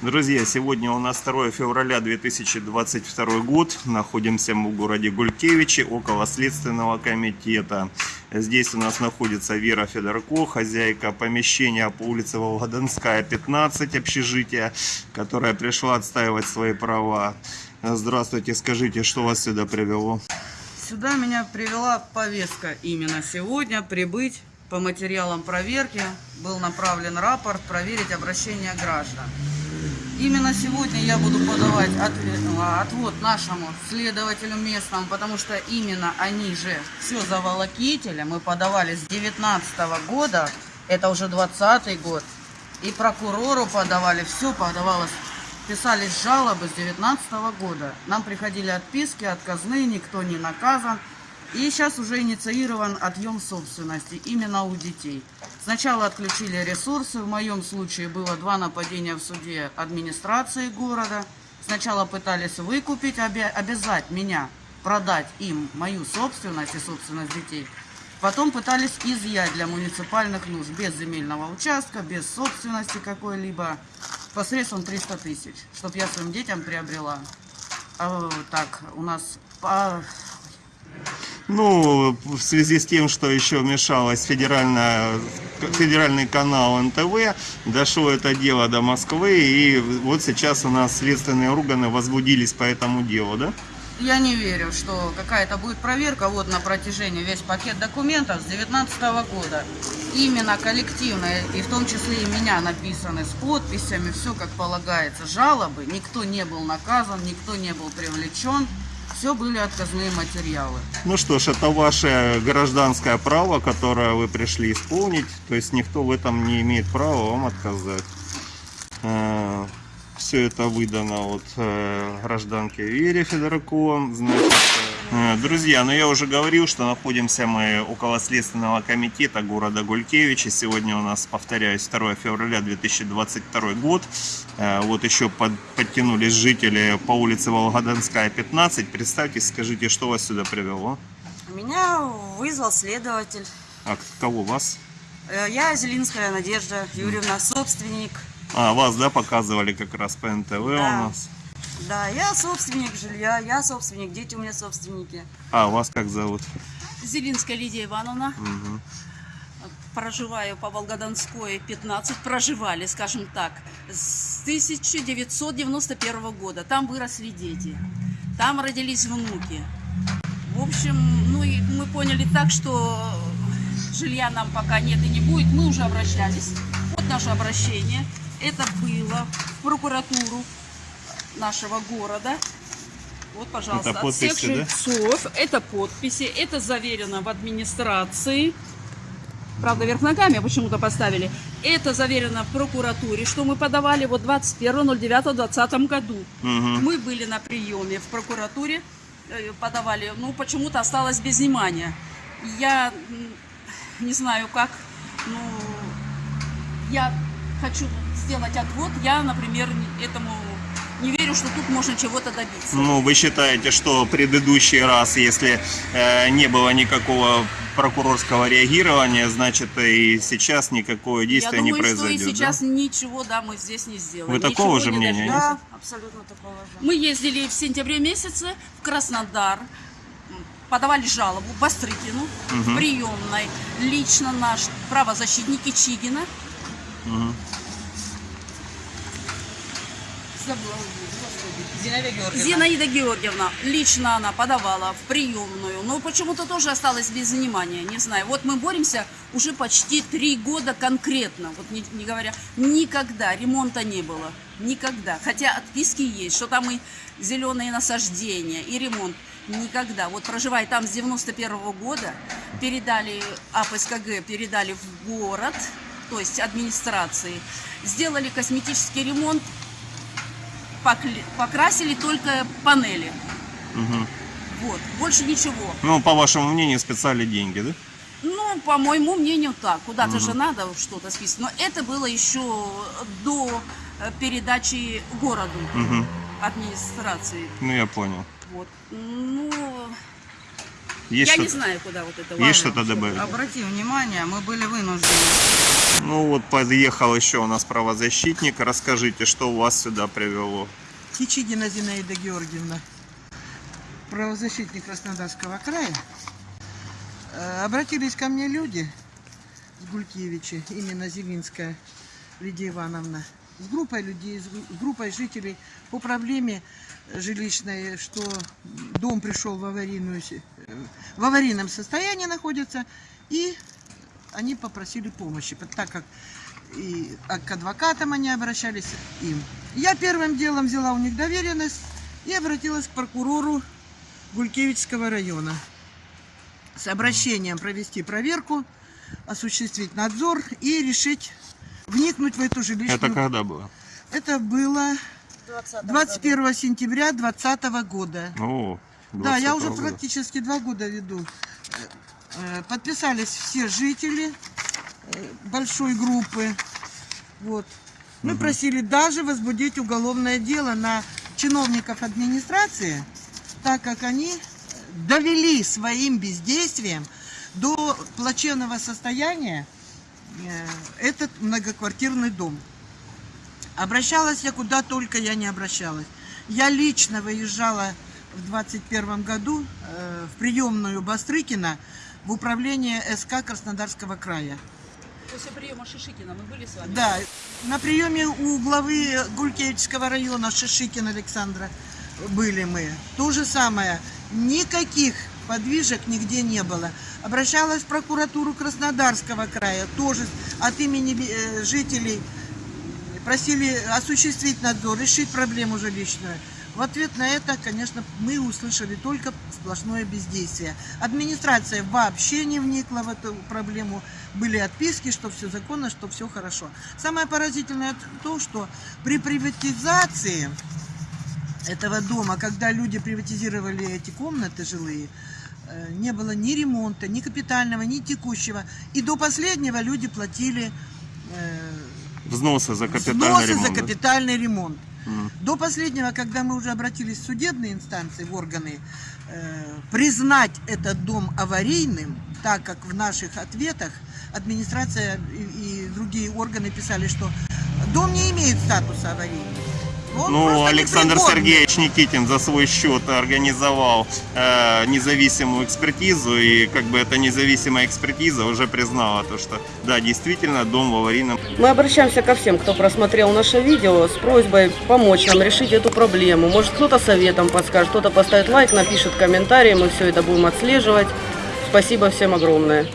Друзья, сегодня у нас 2 февраля 2022 год. Находимся мы в городе Гулькевичи, около Следственного комитета. Здесь у нас находится Вера Федорко, хозяйка помещения по улице Волгодонская, 15, общежития, которая пришла отстаивать свои права. Здравствуйте, скажите, что вас сюда привело? Сюда меня привела повестка именно сегодня прибыть по материалам проверки. Был направлен рапорт проверить обращение граждан. Именно сегодня я буду подавать ответ, отвод нашему следователю местному, потому что именно они же все заволокители. Мы подавали с 19 года, это уже 20 год. И прокурору подавали, все подавалось. Писались жалобы с 19 года. Нам приходили отписки, отказные, никто не наказан. И сейчас уже инициирован отъем собственности именно у детей. Сначала отключили ресурсы, в моем случае было два нападения в суде администрации города. Сначала пытались выкупить, обязать меня продать им мою собственность и собственность детей. Потом пытались изъять для муниципальных нужд, без земельного участка, без собственности какой-либо, посредством 300 тысяч, чтобы я своим детям приобрела. А, так, у нас по ну, в связи с тем, что еще вмешалась федеральная, федеральный канал НТВ, дошло это дело до Москвы, и вот сейчас у нас следственные органы возбудились по этому делу, да? Я не верю, что какая-то будет проверка вот на протяжении весь пакет документов с 2019 года. Именно коллективная, и в том числе и меня написаны с подписями, все как полагается. Жалобы, никто не был наказан, никто не был привлечен все были отказные материалы. Ну что ж, это ваше гражданское право, которое вы пришли исполнить. То есть никто в этом не имеет права вам отказать. Э, все это выдано от э, гражданки Вере Федорко. Значит, друзья, ну я уже говорил, что находимся мы около Следственного комитета города Гулькевича. Сегодня у нас, повторяюсь, 2 февраля 2022 год. Э, вот еще под, подтянулись жители по улице Волгодонская, 15. Представьте, скажите, что вас сюда привело? Меня вызвал следователь. А кого вас? Э, я Зелинская Надежда Юрьевна, собственник а, вас, да, показывали как раз по НТВ да. у нас. Да, я собственник жилья, я собственник, дети у меня собственники. А, вас как зовут? Зелинская Лидия Ивановна. Угу. Проживаю по Волгодонской 15, проживали, скажем так, с 1991 года. Там выросли дети, там родились внуки. В общем, ну и мы поняли так, что жилья нам пока нет и не будет. Мы уже обращались. Вот наше обращение. Это было в прокуратуру нашего города. Вот, пожалуйста, это подписи, от всех жильцов. Да? Это подписи, это заверено в администрации. Правда, вверх ногами почему-то поставили. Это заверено в прокуратуре, что мы подавали вот 21.09.2020 году. Угу. Мы были на приеме в прокуратуре, э, подавали, ну, почему-то осталось без внимания. Я не знаю как, ну, я хочу сделать отвод, я, например, этому не верю, что тут можно чего-то добиться. Ну, вы считаете, что предыдущий раз, если э, не было никакого прокурорского реагирования, значит и сейчас никакое действие Я думаю, не произойдет. Что и сейчас да? ничего, да, мы здесь не сделаем. Вы такого же мнения? Да, абсолютно такого же. Мы ездили в сентябре месяце в Краснодар, подавали жалобу Бастрыкину угу. в приемной. Лично наш правозащитник Ичигина. Угу забыла. Зинаида Георгиевна. Зинаида Георгиевна. Лично она подавала в приемную. Но почему-то тоже осталось без внимания. Не знаю. Вот мы боремся уже почти три года конкретно. Вот не, не говоря, никогда ремонта не было. Никогда. Хотя отписки есть, что там и зеленые насаждения, и ремонт. Никогда. Вот проживая там с 91 -го года, передали АПСКГ, передали в город, то есть администрации. Сделали косметический ремонт, покрасили только панели. Угу. Вот, больше ничего. Ну, по вашему мнению, специальные деньги, да? Ну, по моему мнению, так. Куда-то угу. же надо что-то списать. Но это было еще до э, передачи городу угу. администрации. Ну, я понял. Вот. Ну, Есть Я не знаю, куда вот это Есть что-то добавить? Обрати внимание, мы были вынуждены. Ну вот подъехал еще у нас правозащитник. Расскажите, что вас сюда привело? Кичигина Зинаида Георгиевна, правозащитник Краснодарского края. Э, Обратились ко мне люди с Гулькевича, именно Зелинская Лидия Ивановна, с группой людей, с гру- с группой жителей по проблеме жилищной, что дом пришел в, аварийную, си- э, в аварийном состоянии находится, и они попросили помощи, так как и к адвокатам они обращались им. Я первым делом взяла у них доверенность и обратилась к прокурору Гулькевичского района с обращением провести проверку, осуществить надзор и решить вникнуть в эту жилищную... Это когда было? Это было 21 сентября 2020 года. О, Да, я уже 20-го года. практически два года веду. Э, э, Подписались все жители э, большой группы. Вот. Мы просили даже возбудить уголовное дело на чиновников администрации, так как они довели своим бездействием до плачевного состояния этот многоквартирный дом. Обращалась я куда только я не обращалась. Я лично выезжала в 21 году э, в приемную Бастрыкина в управление СК Краснодарского края. После приема Шишикина мы были с вами? Да, на приеме у главы Гулькевичского района Шишикина Александра были мы. То же самое. Никаких подвижек нигде не было. Обращалась в прокуратуру Краснодарского края, тоже от имени э, жителей просили осуществить надзор, решить проблему жилищную. В ответ на это, конечно, мы услышали только сплошное бездействие. Администрация вообще не вникла в эту проблему. Были отписки, что все законно, что все хорошо. Самое поразительное то, что при приватизации этого дома, когда люди приватизировали эти комнаты жилые, э, не было ни ремонта, ни капитального, ни текущего. И до последнего люди платили э, Взносы за капитальный взносы ремонт. за да? капитальный ремонт. До последнего, когда мы уже обратились в судебные инстанции, в органы, э, признать этот дом аварийным, так как в наших ответах администрация и, и другие органы писали, что дом не имеет статуса аварийного. Он Ну, Александр. Сергеевич Никитин за свой счет организовал э, независимую экспертизу, и как бы эта независимая экспертиза уже признала то, что да, действительно, дом в аварийном Мы обращаемся ко всем, кто просмотрел наше видео, с просьбой помочь нам решить эту проблему. Может, кто-то советом подскажет, кто-то поставит лайк, напишет комментарий, мы все это будем отслеживать. Спасибо всем огромное.